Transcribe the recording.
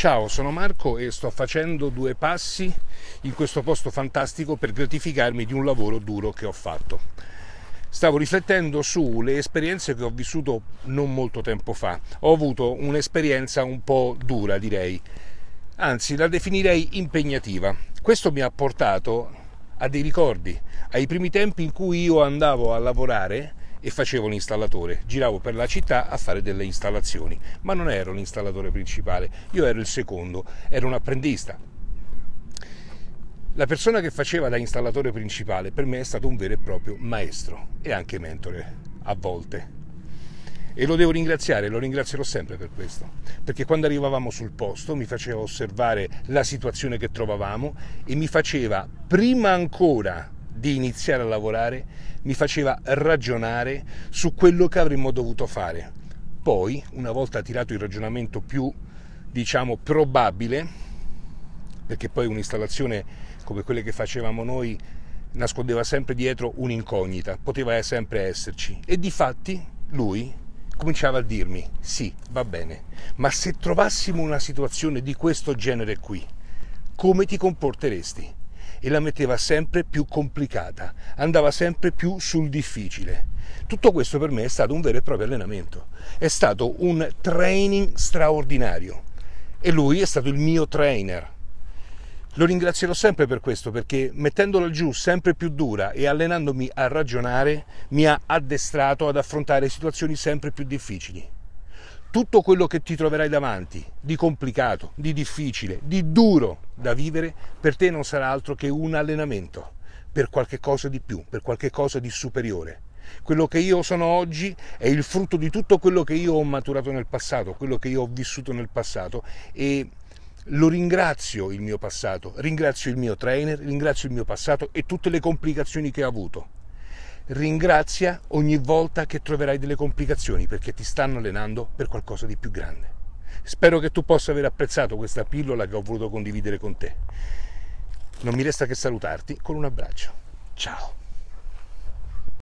Ciao, sono Marco e sto facendo due passi in questo posto fantastico per gratificarmi di un lavoro duro che ho fatto. Stavo riflettendo sulle esperienze che ho vissuto non molto tempo fa. Ho avuto un'esperienza un po' dura, direi. Anzi, la definirei impegnativa. Questo mi ha portato a dei ricordi, ai primi tempi in cui io andavo a lavorare e facevo l'installatore, giravo per la città a fare delle installazioni, ma non ero l'installatore principale, io ero il secondo, ero un apprendista. La persona che faceva da installatore principale per me è stato un vero e proprio maestro e anche mentore a volte. E lo devo ringraziare, lo ringrazierò sempre per questo, perché quando arrivavamo sul posto mi faceva osservare la situazione che trovavamo e mi faceva, prima ancora di iniziare a lavorare mi faceva ragionare su quello che avremmo dovuto fare. Poi, una volta tirato il ragionamento più, diciamo, probabile, perché poi un'installazione come quelle che facevamo noi nascondeva sempre dietro un'incognita, poteva sempre esserci. E di fatti lui cominciava a dirmi, sì, va bene, ma se trovassimo una situazione di questo genere qui, come ti comporteresti? E la metteva sempre più complicata, andava sempre più sul difficile. Tutto questo per me è stato un vero e proprio allenamento, è stato un training straordinario e lui è stato il mio trainer. Lo ringrazierò sempre per questo perché mettendola giù sempre più dura e allenandomi a ragionare mi ha addestrato ad affrontare situazioni sempre più difficili tutto quello che ti troverai davanti di complicato, di difficile, di duro da vivere, per te non sarà altro che un allenamento per qualche cosa di più, per qualche cosa di superiore. Quello che io sono oggi è il frutto di tutto quello che io ho maturato nel passato, quello che io ho vissuto nel passato e lo ringrazio il mio passato, ringrazio il mio trainer, ringrazio il mio passato e tutte le complicazioni che ha avuto ringrazia ogni volta che troverai delle complicazioni perché ti stanno allenando per qualcosa di più grande. Spero che tu possa aver apprezzato questa pillola che ho voluto condividere con te. Non mi resta che salutarti con un abbraccio. Ciao.